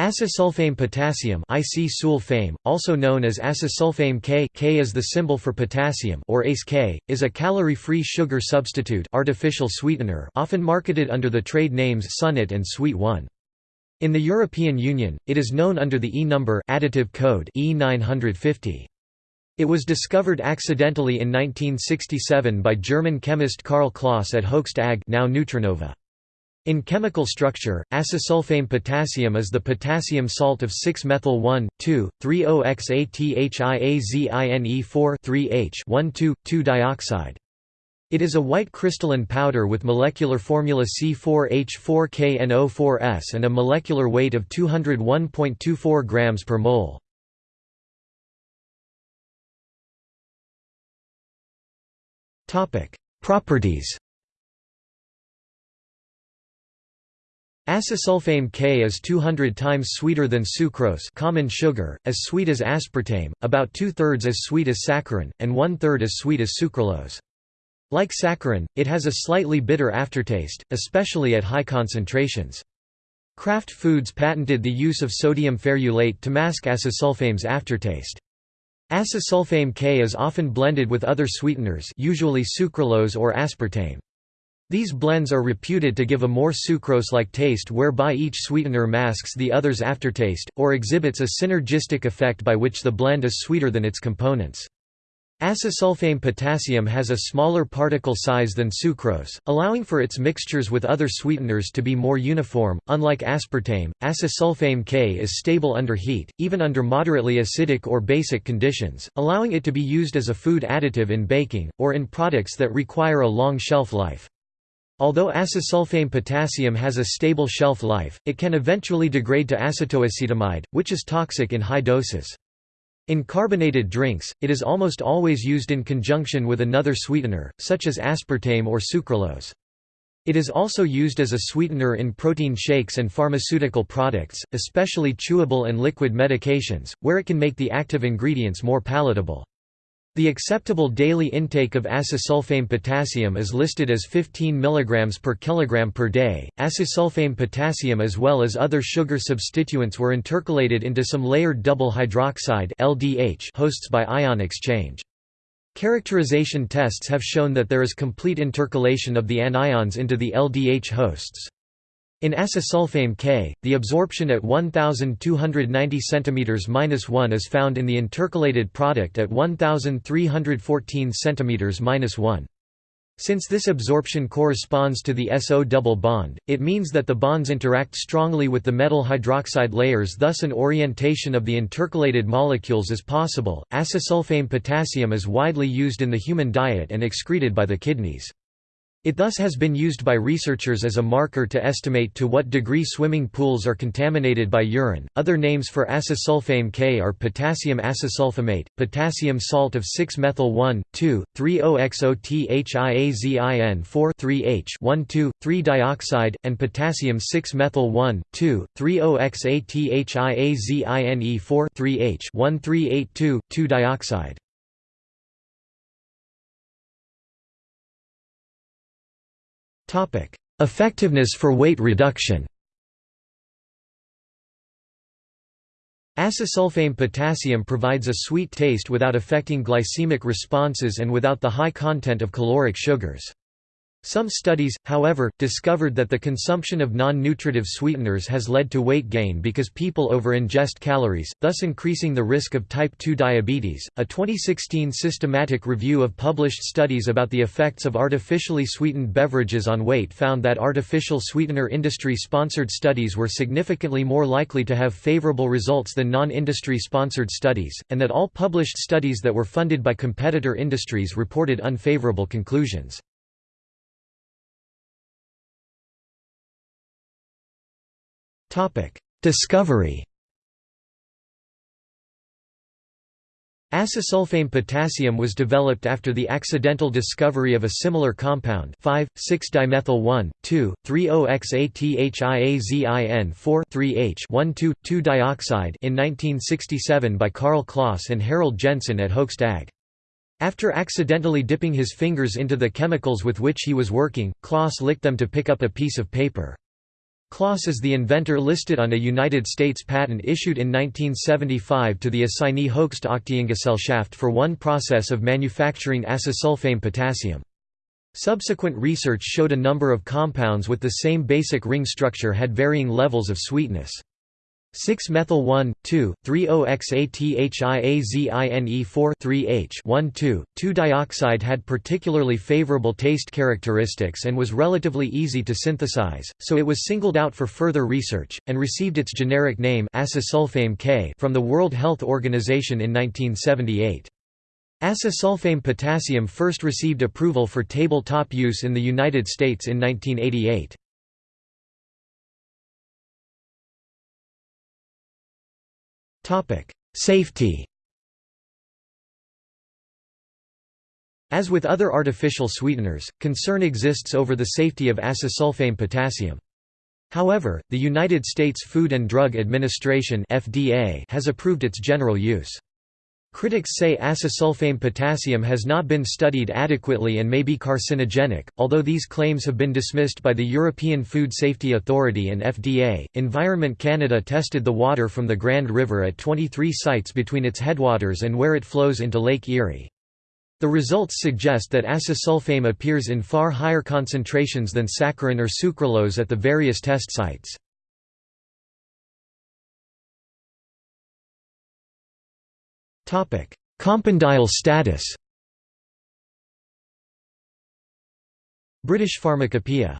Acesulfame potassium IC also known as acesulfame K, K is the symbol for potassium or ACE K, is a calorie-free sugar substitute artificial sweetener often marketed under the trade names Sunett and Sweet 1. In the European Union, it is known under the E number additive code E950. It was discovered accidentally in 1967 by German chemist Karl Clauss at Hoechst AG now Nutrinova. In chemical structure, acesulfame potassium is the potassium salt of 6-methyl 1,2,3-OXATHIAZINE4-3H12,2-dioxide. It is a white crystalline powder with molecular formula C4H4KNO4S and a molecular weight of 201.24 grams per mole. Properties Acesulfame K is 200 times sweeter than sucrose common sugar, as sweet as aspartame, about two-thirds as sweet as saccharin, and one-third as sweet as sucralose. Like saccharin, it has a slightly bitter aftertaste, especially at high concentrations. Kraft Foods patented the use of sodium ferulate to mask acesulfame's aftertaste. Acesulfame K is often blended with other sweeteners usually sucralose or aspartame. These blends are reputed to give a more sucrose-like taste whereby each sweetener masks the other's aftertaste, or exhibits a synergistic effect by which the blend is sweeter than its components. Acesulfame potassium has a smaller particle size than sucrose, allowing for its mixtures with other sweeteners to be more uniform. Unlike aspartame, acesulfame K is stable under heat, even under moderately acidic or basic conditions, allowing it to be used as a food additive in baking, or in products that require a long shelf life. Although acesulfame potassium has a stable shelf life, it can eventually degrade to acetoacetamide, which is toxic in high doses. In carbonated drinks, it is almost always used in conjunction with another sweetener, such as aspartame or sucralose. It is also used as a sweetener in protein shakes and pharmaceutical products, especially chewable and liquid medications, where it can make the active ingredients more palatable. The acceptable daily intake of acesulfame potassium is listed as 15 mg per kilogram per day. Acesulfame potassium as well as other sugar substituents were intercalated into some layered double hydroxide (LDH) hosts by ion exchange. Characterization tests have shown that there is complete intercalation of the anions into the LDH hosts. In acesulfame K, the absorption at 1290 cm-1 is found in the intercalated product at 1314 cm-1. Since this absorption corresponds to the SO double bond, it means that the bonds interact strongly with the metal hydroxide layers thus an orientation of the intercalated molecules is possible. Acesulfame potassium is widely used in the human diet and excreted by the kidneys. It thus has been used by researchers as a marker to estimate to what degree swimming pools are contaminated by urine. Other names for acesulfame K are potassium acesulfamate, potassium salt of 6-methyl 1,2,3-oxathiazine-4-3H-1,2,3-dioxide, and potassium 6-methyl 1,2,3-oxathiazine-4-3H-1,382,2-dioxide. Effectiveness for weight reduction Acesulfame potassium provides a sweet taste without affecting glycemic responses and without the high content of caloric sugars. Some studies, however, discovered that the consumption of non-nutritive sweeteners has led to weight gain because people over-ingest calories, thus increasing the risk of type 2 diabetes. A 2016 systematic review of published studies about the effects of artificially sweetened beverages on weight found that artificial sweetener industry-sponsored studies were significantly more likely to have favorable results than non-industry sponsored studies, and that all published studies that were funded by competitor industries reported unfavorable conclusions. Discovery Acesulfame potassium was developed after the accidental discovery of a similar compound 5,6-dimethyl-1,2,3-oxathiazine-4-3H-1,2,2-dioxide in 1967 by Karl Clauss and Harald Jensen at Hoechst AG. After accidentally dipping his fingers into the chemicals with which he was working, Clauss licked them to pick up a piece of paper. Clauss is the inventor listed on a United States patent issued in 1975 to the assignee Hoechst Aktiengesellschaft for one process of manufacturing acesulfame potassium. Subsequent research showed a number of compounds with the same basic ring structure had varying levels of sweetness. 6-methyl 1,2,3-OXATHIAZINE4-3H 2-dioxide had particularly favorable taste characteristics and was relatively easy to synthesize, so it was singled out for further research, and received its generic name acesulfame K from the World Health Organization in 1978. Acesulfame potassium first received approval for tabletop use in the United States in 1988. Safety As with other artificial sweeteners, concern exists over the safety of acesulfame potassium. However, the United States Food and Drug Administration (FDA) has approved its general use. Critics say acesulfame potassium has not been studied adequately and may be carcinogenic, although these claims have been dismissed by the European Food Safety Authority and FDA. Environment Canada tested the water from the Grand River at 23 sites between its headwaters and where it flows into Lake Erie. The results suggest that acesulfame appears in far higher concentrations than saccharin or sucralose at the various test sites. Compendial status. British Pharmacopoeia